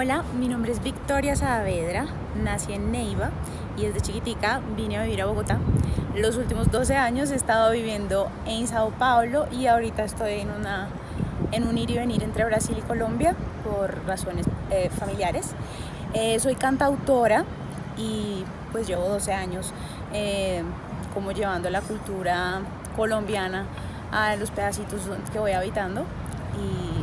Hola, mi nombre es Victoria Saavedra, nací en Neiva y desde chiquitica vine a vivir a Bogotá. Los últimos 12 años he estado viviendo en Sao Paulo y ahorita estoy en, una, en un ir y venir entre Brasil y Colombia por razones eh, familiares. Eh, soy cantautora y pues llevo 12 años eh, como llevando la cultura colombiana a los pedacitos que voy habitando y.